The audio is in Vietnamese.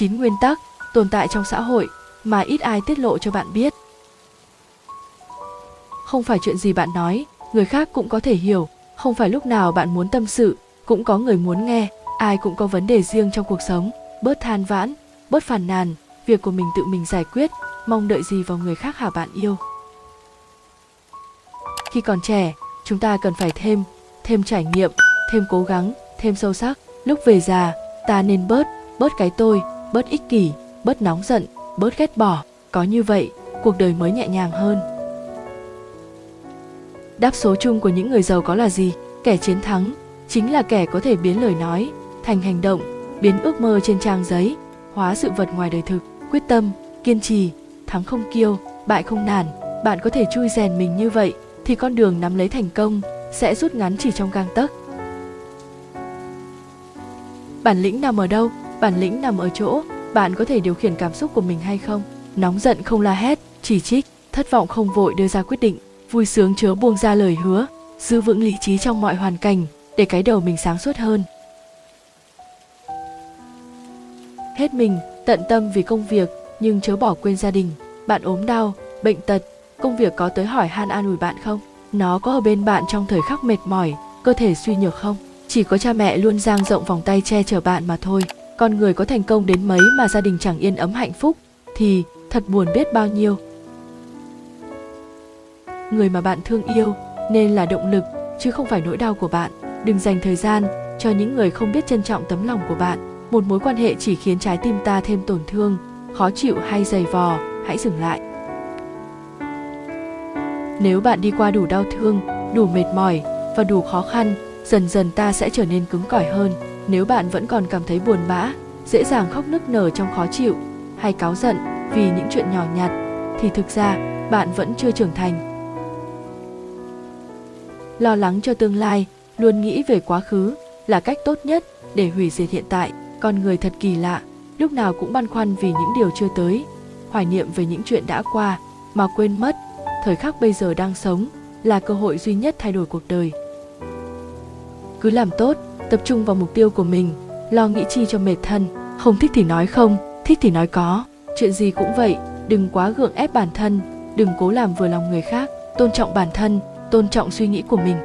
chín nguyên tắc tồn tại trong xã hội mà ít ai tiết lộ cho bạn biết. Không phải chuyện gì bạn nói, người khác cũng có thể hiểu. Không phải lúc nào bạn muốn tâm sự, cũng có người muốn nghe. Ai cũng có vấn đề riêng trong cuộc sống, bớt than vãn, bớt phàn nàn. Việc của mình tự mình giải quyết, mong đợi gì vào người khác hả bạn yêu? Khi còn trẻ, chúng ta cần phải thêm thêm trải nghiệm, thêm cố gắng, thêm sâu sắc. Lúc về già, ta nên bớt bớt cái tôi bớt ích kỷ, bớt nóng giận, bớt ghét bỏ, có như vậy, cuộc đời mới nhẹ nhàng hơn. Đáp số chung của những người giàu có là gì? Kẻ chiến thắng chính là kẻ có thể biến lời nói thành hành động, biến ước mơ trên trang giấy, hóa sự vật ngoài đời thực. Quyết tâm, kiên trì, thắng không kiêu, bại không nản. Bạn có thể chui rèn mình như vậy thì con đường nắm lấy thành công sẽ rút ngắn chỉ trong gang tấc. Bản lĩnh nằm ở đâu? Bản lĩnh nằm ở chỗ, bạn có thể điều khiển cảm xúc của mình hay không? Nóng giận không la hét, chỉ trích, thất vọng không vội đưa ra quyết định, vui sướng chớ buông ra lời hứa, giữ vững lý trí trong mọi hoàn cảnh, để cái đầu mình sáng suốt hơn. Hết mình, tận tâm vì công việc, nhưng chớ bỏ quên gia đình. Bạn ốm đau, bệnh tật, công việc có tới hỏi han an ủi bạn không? Nó có ở bên bạn trong thời khắc mệt mỏi, cơ thể suy nhược không? Chỉ có cha mẹ luôn dang rộng vòng tay che chở bạn mà thôi con người có thành công đến mấy mà gia đình chẳng yên ấm hạnh phúc, thì thật buồn biết bao nhiêu. Người mà bạn thương yêu nên là động lực, chứ không phải nỗi đau của bạn. Đừng dành thời gian cho những người không biết trân trọng tấm lòng của bạn. Một mối quan hệ chỉ khiến trái tim ta thêm tổn thương, khó chịu hay dày vò, hãy dừng lại. Nếu bạn đi qua đủ đau thương, đủ mệt mỏi và đủ khó khăn dần dần ta sẽ trở nên cứng cỏi hơn. Nếu bạn vẫn còn cảm thấy buồn bã, dễ dàng khóc nức nở trong khó chịu, hay cáu giận vì những chuyện nhỏ nhặt, thì thực ra, bạn vẫn chưa trưởng thành. Lo lắng cho tương lai, luôn nghĩ về quá khứ là cách tốt nhất để hủy diệt hiện tại. Con người thật kỳ lạ, lúc nào cũng băn khoăn vì những điều chưa tới, hoài niệm về những chuyện đã qua mà quên mất. Thời khắc bây giờ đang sống là cơ hội duy nhất thay đổi cuộc đời cứ làm tốt, tập trung vào mục tiêu của mình, lo nghĩ chi cho mệt thân. Không thích thì nói không, thích thì nói có. Chuyện gì cũng vậy, đừng quá gượng ép bản thân, đừng cố làm vừa lòng người khác. Tôn trọng bản thân, tôn trọng suy nghĩ của mình.